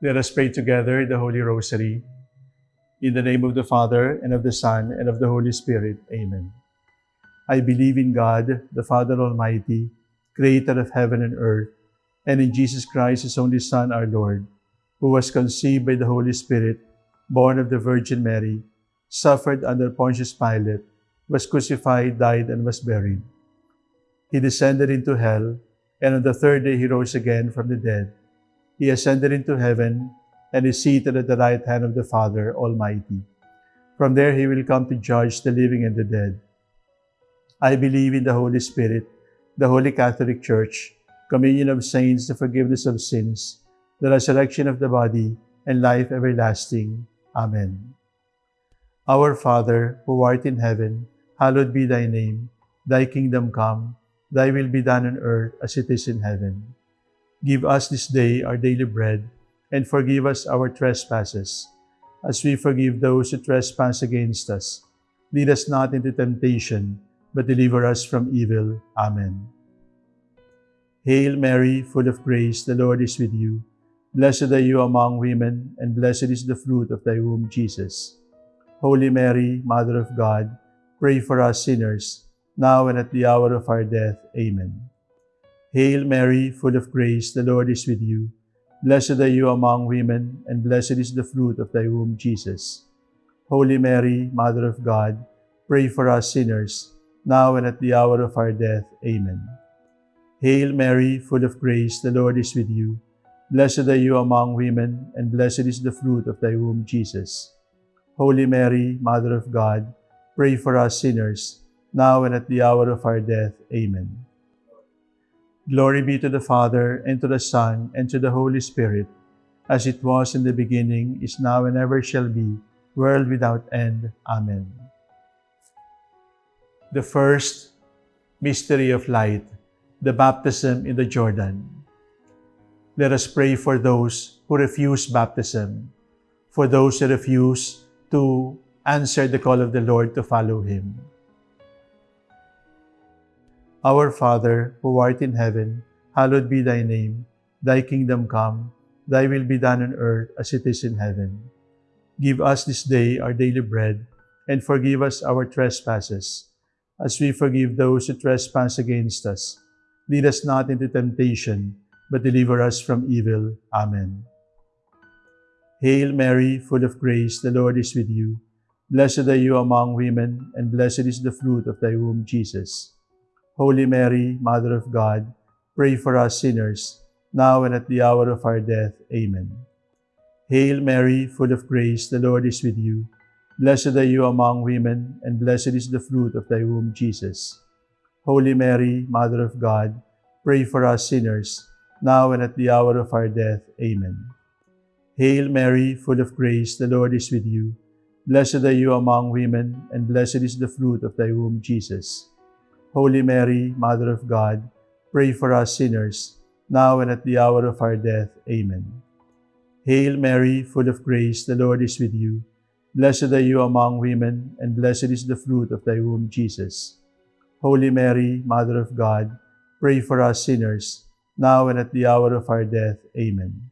Let us pray together the Holy Rosary. In the name of the Father, and of the Son, and of the Holy Spirit. Amen. I believe in God, the Father Almighty, creator of heaven and earth, and in Jesus Christ, his only Son, our Lord, who was conceived by the Holy Spirit, born of the Virgin Mary, suffered under Pontius Pilate, was crucified, died, and was buried. He descended into hell, and on the third day he rose again from the dead. He ascended into heaven, and is seated at the right hand of the Father Almighty. From there he will come to judge the living and the dead. I believe in the Holy Spirit, the Holy Catholic Church, communion of saints, the forgiveness of sins, the resurrection of the body, and life everlasting. Amen. Our Father, who art in heaven, hallowed be thy name. Thy kingdom come, thy will be done on earth as it is in heaven. Give us this day our daily bread, and forgive us our trespasses, as we forgive those who trespass against us. Lead us not into temptation, but deliver us from evil. Amen. Hail Mary, full of grace, the Lord is with you. Blessed are you among women, and blessed is the fruit of thy womb, Jesus. Holy Mary, Mother of God, pray for us sinners, now and at the hour of our death. Amen. Hail Mary, full of grace, the Lord is with you. Blessed are you among women, and blessed is the fruit of thy womb, Jesus. Holy Mary, Mother of God, pray for us sinners, now and at the hour of our death. Amen. Hail Mary, full of grace, the Lord is with you. Blessed are you among women, and blessed is the fruit of thy womb, Jesus. Holy Mary, Mother of God, pray for us sinners, now and at the hour of our death. Amen. Glory be to the Father, and to the Son, and to the Holy Spirit, as it was in the beginning, is now, and ever shall be, world without end. Amen. The first mystery of light, the baptism in the Jordan. Let us pray for those who refuse baptism, for those who refuse to answer the call of the Lord to follow Him. Our Father, who art in heaven, hallowed be thy name. Thy kingdom come, thy will be done on earth as it is in heaven. Give us this day our daily bread, and forgive us our trespasses, as we forgive those who trespass against us. Lead us not into temptation, but deliver us from evil. Amen. Hail Mary, full of grace, the Lord is with you. Blessed are you among women, and blessed is the fruit of thy womb, Jesus. Holy Mary, Mother of God, pray for us sinners, now and at the hour of our death. Amen. Hail Mary, full of grace, the Lord is with you. Blessed are you among women, and blessed is the fruit of thy womb, Jesus. Holy Mary, Mother of God, pray for us sinners, now and at the hour of our death. Amen. Hail Mary, full of grace, the Lord is with you. Blessed are you among women, and blessed is the fruit of thy womb, Jesus. Holy Mary, Mother of God, pray for us sinners, now and at the hour of our death. Amen. Hail Mary, full of grace, the Lord is with you. Blessed are you among women, and blessed is the fruit of thy womb, Jesus. Holy Mary, Mother of God, pray for us sinners, now and at the hour of our death. Amen.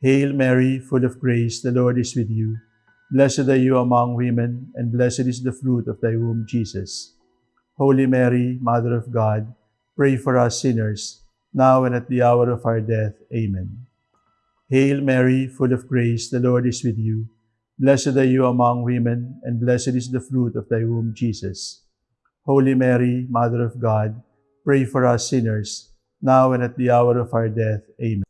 Hail Mary, full of grace, the Lord is with you. Blessed are you among women, and blessed is the fruit of thy womb, Jesus. Holy Mary, Mother of God, pray for us sinners, now and at the hour of our death. Amen. Hail Mary, full of grace, the Lord is with you. Blessed are you among women, and blessed is the fruit of thy womb, Jesus. Holy Mary, Mother of God, pray for us sinners, now and at the hour of our death. Amen.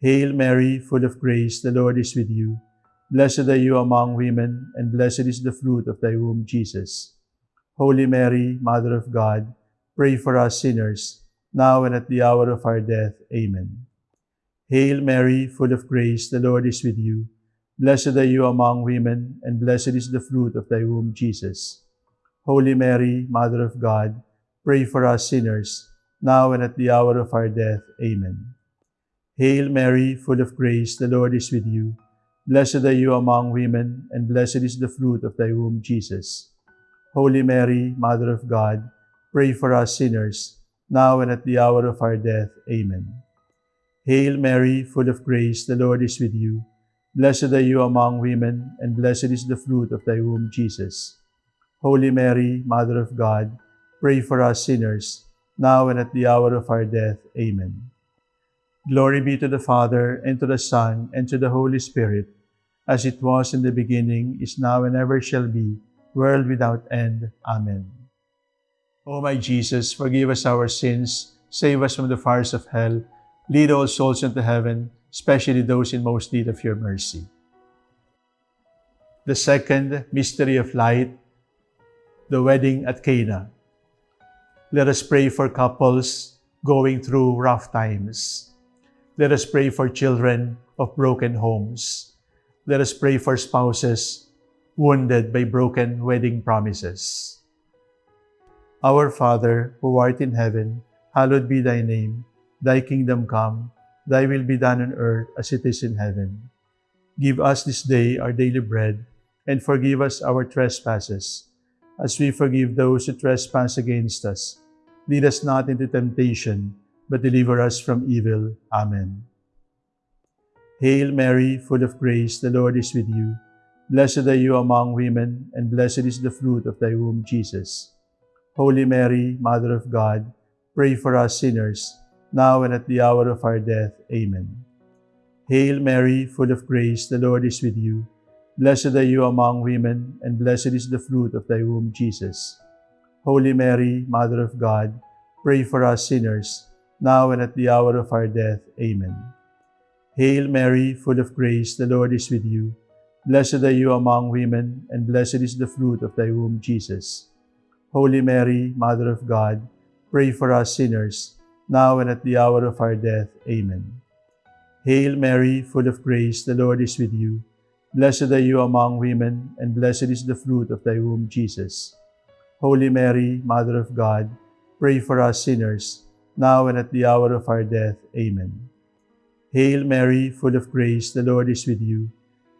Hail Mary, full of grace, the Lord is with you. Blessed are you among women, and blessed is the fruit of thy womb, Jesus. Holy Mary, Mother of God, pray for us sinners, now and at the hour of our death. Amen. Hail Mary, full of grace, the Lord is with you. Blessed are you among women, and blessed is the fruit of thy womb, Jesus. Holy Mary, Mother of God, pray for us sinners, now and at the hour of our death. Amen. Hail Mary, full of grace, the Lord is with you. Blessed are you among women, and blessed is the fruit of thy womb, Jesus. Holy Mary, Mother of God, pray for us sinners, now and at the hour of our death. Amen. Hail Mary, full of grace, the Lord is with you. Blessed are you among women, and blessed is the fruit of thy womb, Jesus. Holy Mary, Mother of God, pray for us sinners, now and at the hour of our death. Amen. Glory be to the Father, and to the Son, and to the Holy Spirit, as it was in the beginning, is now, and ever shall be, world without end. Amen. O my Jesus, forgive us our sins, save us from the fires of hell, lead all souls into heaven, especially those in most need of your mercy. The second mystery of light, the wedding at Cana. Let us pray for couples going through rough times. Let us pray for children of broken homes. Let us pray for spouses wounded by broken wedding promises. Our Father, who art in heaven, hallowed be thy name. Thy kingdom come, thy will be done on earth as it is in heaven. Give us this day our daily bread, and forgive us our trespasses, as we forgive those who trespass against us. Lead us not into temptation, but deliver us from evil. Amen. Hail Mary, full of grace, the Lord is with you. Blessed are you among women, and blessed is the fruit of thy womb, Jesus. Holy Mary, Mother of God, pray for us sinners, now and at the hour of our death. Amen. Hail Mary, full of grace, the Lord is with you. Blessed are you among women, and blessed is the fruit of thy womb, Jesus. Holy Mary, Mother of God, pray for us sinners, now and at the hour of our death. Amen. Hail Mary, full of grace, the Lord is with you. Blessed are you among women, and blessed is the fruit of thy womb, Jesus. Holy Mary, Mother of God, pray for us sinners, now and at the hour of our death. Amen. Hail Mary, full of grace, the Lord is with you. Blessed are you among women, and blessed is the fruit of thy womb, Jesus. Holy Mary, Mother of God, pray for us sinners, now and at the hour of our death. Amen. Hail Mary, full of grace, the Lord is with you.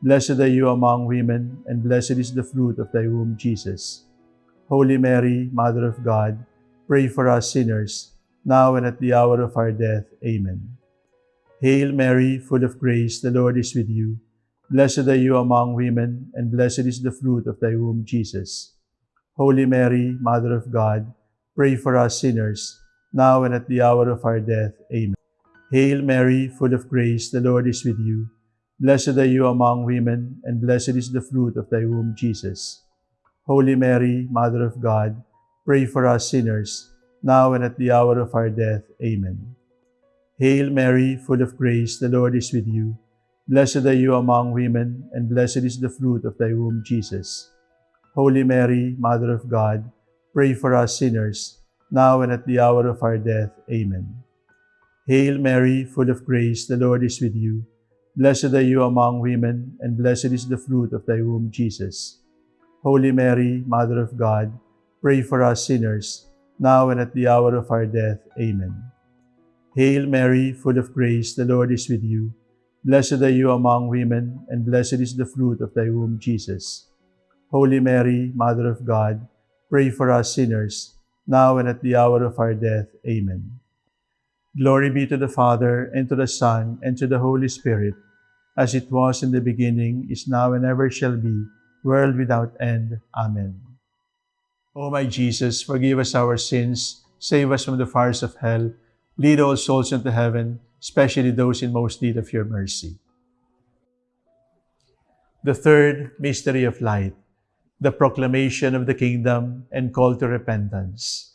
Blessed are you among women, and blessed is the fruit of thy womb, Jesus. Holy Mary, Mother of God, pray for us sinners, now and at the hour of our death. Amen. Hail Mary, full of grace, the Lord is with you. Blessed are you among women, and blessed is the fruit of thy womb, Jesus. Holy Mary, Mother of God, pray for us sinners, now and at the hour of our death. Amen. Hail Mary, full of grace, the Lord is with you. Blessed are you among women, and blessed is the fruit of thy womb, Jesus. Holy Mary, Mother of God, pray for us sinners, now and at the hour of our death. Amen. Hail Mary, full of grace, the Lord is with you. Blessed are you among women, and blessed is the fruit of thy womb, Jesus. Holy Mary, Mother of God, pray for us sinners, now and at the hour of our death. Amen. Hail Mary, full of grace, the Lord is with you. Blessed are you among women, and blessed is the fruit of thy womb, Jesus. Holy Mary, Mother of God, pray for us sinners, now and at the hour of our death. Amen. Hail Mary, full of grace, the Lord is with you. Blessed are you among women, and blessed is the fruit of thy womb, Jesus. Holy Mary, Mother of God, pray for us sinners, now and at the hour of our death. Amen. Glory be to the Father, and to the Son, and to the Holy Spirit, as it was in the beginning, is now, and ever shall be, world without end. Amen. O my Jesus, forgive us our sins, save us from the fires of hell, lead all souls into heaven, especially those in most need of your mercy. The third mystery of light, the proclamation of the kingdom and call to repentance.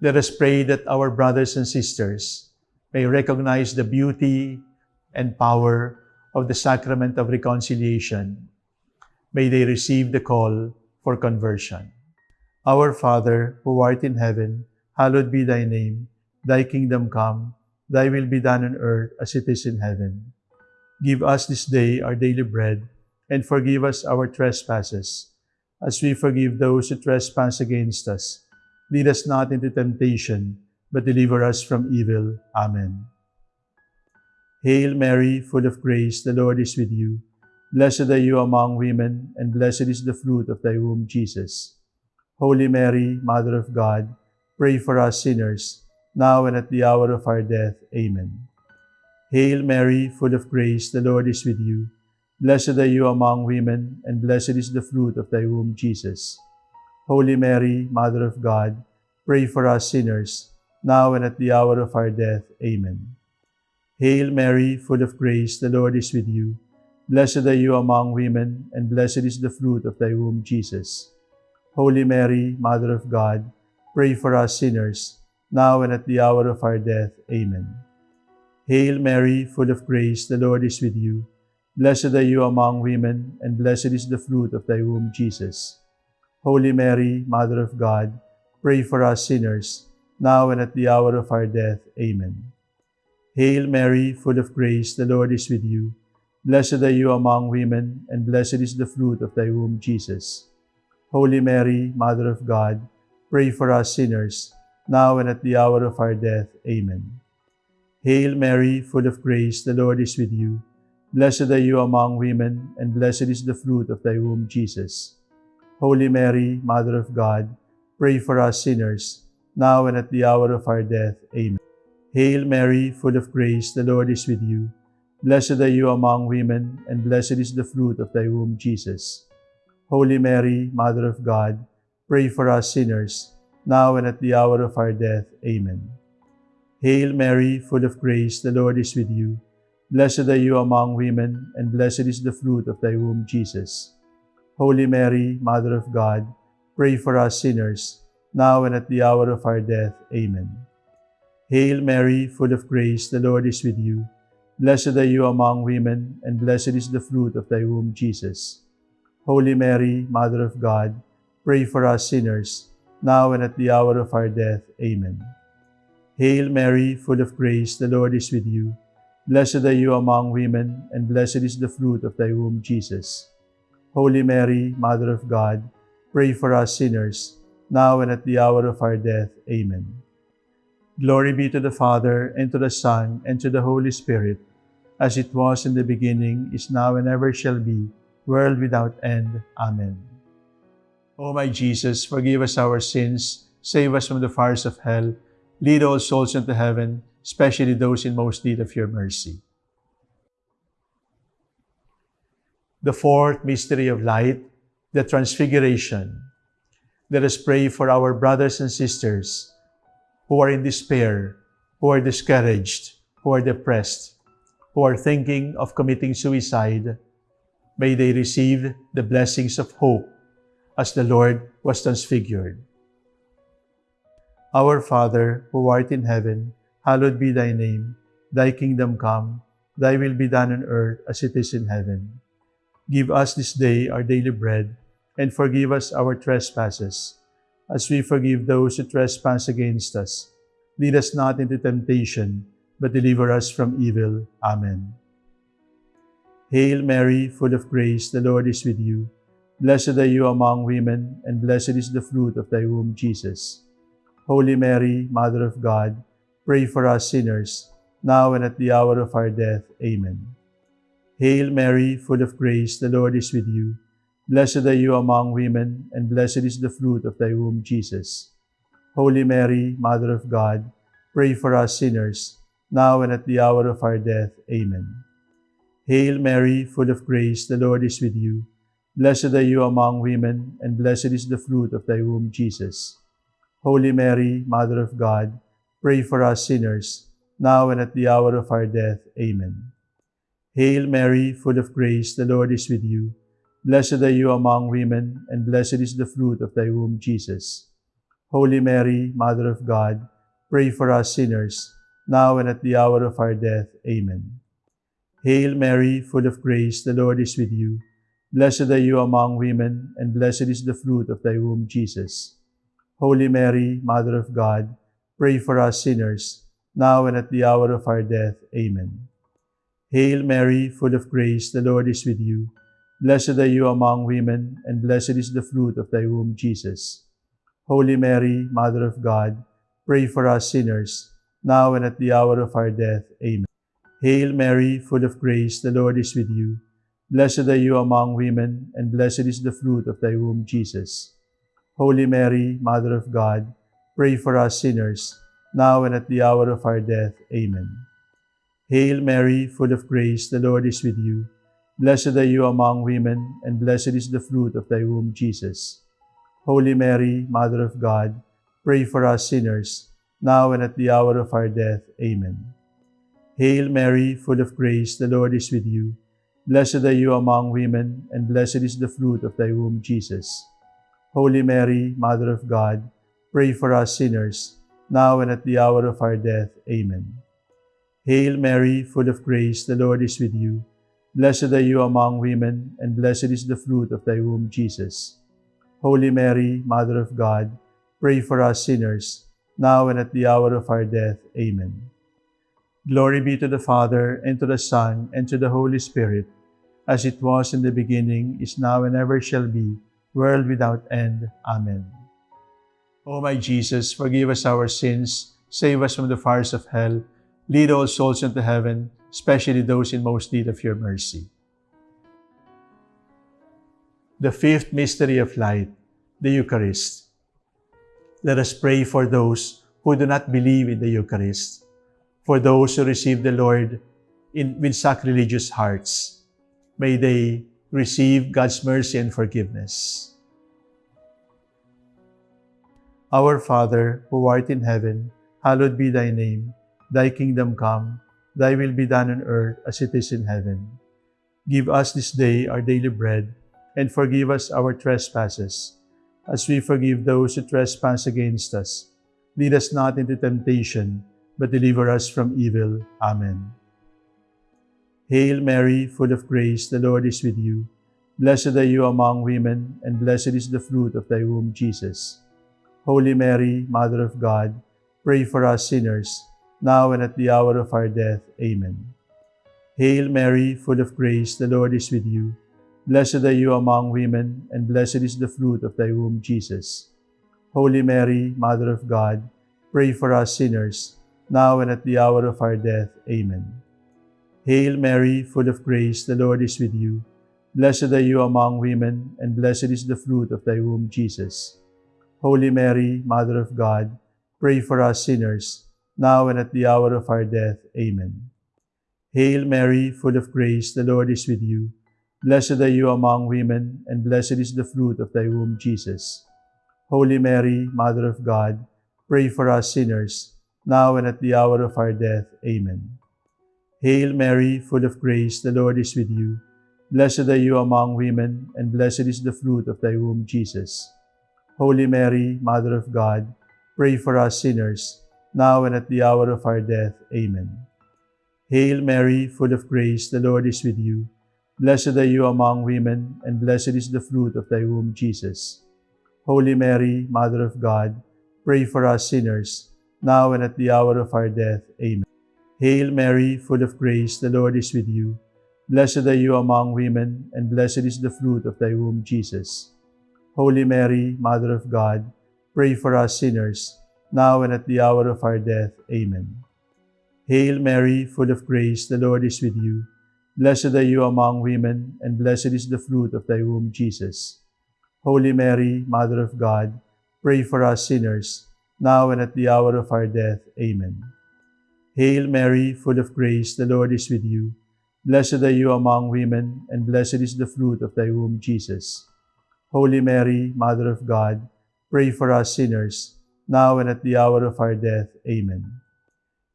Let us pray that our brothers and sisters may recognize the beauty and power of the sacrament of reconciliation may they receive the call for conversion. Our Father, who art in heaven, hallowed be thy name. Thy kingdom come, thy will be done on earth as it is in heaven. Give us this day our daily bread, and forgive us our trespasses, as we forgive those who trespass against us. Lead us not into temptation, but deliver us from evil. Amen. Hail Mary, full of grace, the Lord is with you. Blessed are you among women, and blessed is the fruit of thy womb, Jesus. Holy Mary, Mother of God, pray for us sinners, now and at the hour of our death. Amen. Hail Mary, full of grace, the Lord is with you. Blessed are you among women, and blessed is the fruit of thy womb, Jesus. Holy Mary, Mother of God, pray for us sinners, now and at the hour of our death. Amen. Hail Mary, full of grace, the Lord is with you. Blessed are you among women, and blessed is the fruit of thy womb, Jesus. Holy Mary, Mother of God, pray for us sinners, now and at the hour of our death. Amen. Hail Mary, full of grace, the Lord is with you. Blessed are you among women, and blessed is the fruit of thy womb, Jesus. Holy Mary, Mother of God, pray for us sinners, now and at the hour of our death. Amen. Hail Mary, full of grace, the Lord is with you. Blessed are you among women, and blessed is the fruit of thy womb, Jesus. Holy Mary, Mother of God, pray for us sinners, now and at the hour of our death. Amen. Hail Mary, full of grace, the Lord is with you. Blessed are you among women, and blessed is the fruit of thy womb, Jesus. Holy Mary, Mother of God, pray for us sinners, now and at the hour of our death. Amen. Hail Mary, full of grace, the Lord is with you. Blessed are you among women, and blessed is the fruit of thy womb, Jesus. Holy Mary, Mother of God, pray for us sinners, now and at the hour of our death. Amen. Hail Mary, full of grace, the Lord is with you. Blessed are you among women, and blessed is the fruit of thy womb, Jesus. Holy Mary, Mother of God, pray for us sinners, now and at the hour of our death. Amen. Hail Mary, full of grace, the Lord is with you. Blessed are you among women, and blessed is the fruit of thy womb, Jesus. Holy Mary, Mother of God, pray for us sinners, now and at the hour of our death. Amen. Hail Mary, full of grace, the Lord is with you. Blessed are you among women, and blessed is the fruit of thy womb, Jesus. Holy Mary, Mother of God, pray for us sinners, now and at the hour of our death. Amen. Glory be to the Father, and to the Son, and to the Holy Spirit, as it was in the beginning, is now, and ever shall be, world without end. Amen. O my Jesus, forgive us our sins, save us from the fires of hell, Lead all souls into heaven, especially those in most need of your mercy. The fourth mystery of light, the Transfiguration. Let us pray for our brothers and sisters who are in despair, who are discouraged, who are depressed, who are thinking of committing suicide. May they receive the blessings of hope as the Lord was transfigured. Our Father, who art in heaven, hallowed be thy name. Thy kingdom come, thy will be done on earth as it is in heaven. Give us this day our daily bread, and forgive us our trespasses, as we forgive those who trespass against us. Lead us not into temptation, but deliver us from evil. Amen. Hail Mary, full of grace, the Lord is with you. Blessed are you among women, and blessed is the fruit of thy womb, Jesus. Holy Mary, Mother of God, pray for us sinners, now and at the hour of our death. Amen. Hail Mary, full of grace, the Lord is with you. Blessed are you among women, and blessed is the fruit of thy womb, Jesus. Holy Mary, Mother of God, pray for us sinners, now and at the hour of our death. Amen. Hail Mary, full of grace, the Lord is with you. Blessed are you among women, and blessed is the fruit of thy womb, Jesus. Holy Mary, Mother of God, pray for us sinners, now and at the hour of our death. Amen. Hail Mary, full of grace, the Lord is with you. Blessed are you among women, and blessed is the fruit of thy womb, Jesus. Holy Mary, Mother of God, pray for us sinners, now and at the hour of our death. Amen. Hail Mary, full of grace, the Lord is with you. Blessed are you among women, and blessed is the fruit of thy womb, Jesus. Holy Mary, Mother of God, pray for us sinners, now and at the hour of our death. Amen. Hail Mary, full of grace, the Lord is with you. Blessed are you among women, and blessed is the fruit of thy womb, Jesus. Holy Mary, Mother of God, pray for us sinners, now and at the hour of our death. Amen. Hail Mary, full of grace, the Lord is with you. Blessed are you among women, and blessed is the fruit of thy womb, Jesus. Holy Mary, Mother of God, pray for us sinners, now and at the hour of our death. Amen. Hail Mary, full of grace, the Lord is with you. Blessed are you among women, and blessed is the fruit of thy womb, Jesus. Holy Mary, Mother of God, pray for us sinners, now and at the hour of our death. Amen. Hail Mary, full of grace, the Lord is with you. Blessed are you among women, and blessed is the fruit of thy womb, Jesus. Holy Mary, Mother of God, pray for us sinners, now and at the hour of our death. Amen. Hail Mary, full of grace, the Lord is with you. Blessed are you among women, and blessed is the fruit of thy womb, Jesus. Holy Mary, Mother of God, pray for us sinners, now and at the hour of our death. Amen. Glory be to the Father, and to the Son, and to the Holy Spirit, as it was in the beginning, is now, and ever shall be, world without end. Amen. O my Jesus, forgive us our sins, save us from the fires of hell, lead all souls into heaven, especially those in most need of your mercy. The fifth mystery of light, the Eucharist. Let us pray for those who do not believe in the Eucharist, for those who receive the Lord in, with sacrilegious hearts. May they receive God's mercy and forgiveness. Our Father, who art in heaven, hallowed be thy name. Thy kingdom come, thy will be done on earth as it is in heaven. Give us this day our daily bread, and forgive us our trespasses, as we forgive those who trespass against us. Lead us not into temptation, but deliver us from evil. Amen. Hail Mary, full of grace, the Lord is with you. Blessed are you among women, and blessed is the fruit of thy womb, Jesus. Holy Mary, Mother of God, pray for us sinners, now and at the hour of our death. Amen. Hail Mary, full of grace, the Lord is with you. Blessed are you among women, and blessed is the fruit of thy womb, Jesus. Holy Mary, Mother of God, pray for us sinners, now and at the hour of our death. Amen. Hail Mary, full of grace, the Lord is with you. Blessed are you among women, and blessed is the fruit of thy womb, Jesus. Holy Mary, Mother of God, pray for us sinners, now and at the hour of our death. Amen. Hail Mary, full of grace, the Lord is with you. Blessed are you among women, and blessed is the fruit of thy womb, Jesus. Holy Mary, Mother of God, pray for us sinners, now and at the hour of our death. Amen. Hail Mary, full of grace, the Lord is with you. Blessed are you among women, and blessed is the fruit of thy womb, Jesus. Holy Mary, Mother of God, pray for us sinners, now and at the hour of our death. Amen. Hail Mary, full of grace, the Lord is with you. Blessed are you among women, and blessed is the fruit of thy womb, Jesus. Holy Mary, Mother of God, pray for us sinners, now and at the hour of our death. Amen. Hail Mary, full of grace, the Lord is with you. Blessed are you among women, and blessed is the fruit of thy womb, Jesus. Holy Mary, Mother of God, pray for us sinners, now and at the hour of our death. Amen. Hail Mary, full of grace, the Lord is with you. Blessed are you among women, and blessed is the fruit of thy womb, Jesus. Holy Mary, Mother of God, pray for us sinners, now and at the hour of our death. Amen. Hail Mary, full of grace, the Lord is with you. Blessed are you among women, and blessed is the fruit of thy womb, Jesus. Holy Mary, Mother of God, pray for us sinners, now and at the hour of our death. Amen.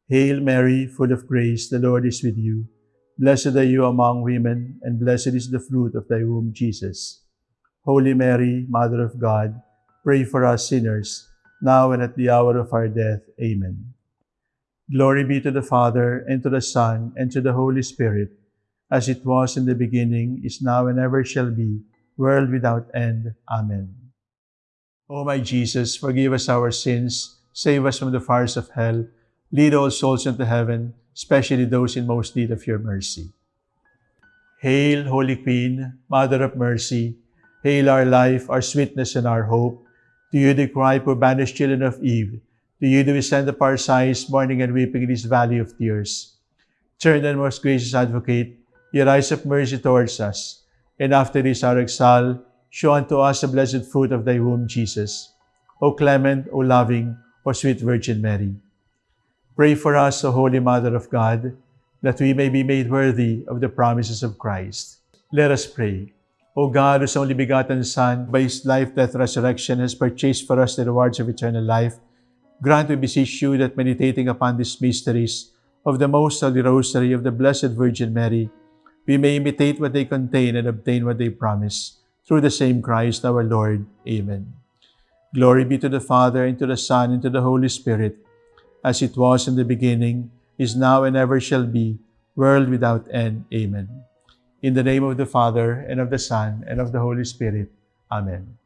Hail Mary, full of grace, the Lord is with you. Blessed are you among women, and blessed is the fruit of thy womb, Jesus. Holy Mary, Mother of God, pray for us sinners, now and at the hour of our death. Amen. Glory be to the Father, and to the Son, and to the Holy Spirit, as it was in the beginning, is now, and ever shall be, world without end. Amen. O my Jesus, forgive us our sins, save us from the fires of hell, lead all souls into heaven, especially those in most need of your mercy. Hail, Holy Queen, Mother of Mercy, hail our life, our sweetness, and our hope. To you do cry, poor banished children of Eve. To you do we send up our sighs, mourning and weeping in this valley of tears. Turn then, most gracious Advocate, your eyes of mercy towards us, and after this our exile, show unto us the blessed fruit of thy womb, Jesus. O clement, O loving, O sweet Virgin Mary. Pray for us, O Holy Mother of God, that we may be made worthy of the promises of Christ. Let us pray. O God, whose only begotten Son, by his life, death, resurrection, has purchased for us the rewards of eternal life, grant, we beseech you, that meditating upon these mysteries of the Most Holy Rosary of the Blessed Virgin Mary, we may imitate what they contain and obtain what they promise. Through the same Christ our Lord. Amen. Glory be to the Father, and to the Son, and to the Holy Spirit, as it was in the beginning, is now, and ever shall be, world without end. Amen. In the name of the Father, and of the Son, and of the Holy Spirit. Amen.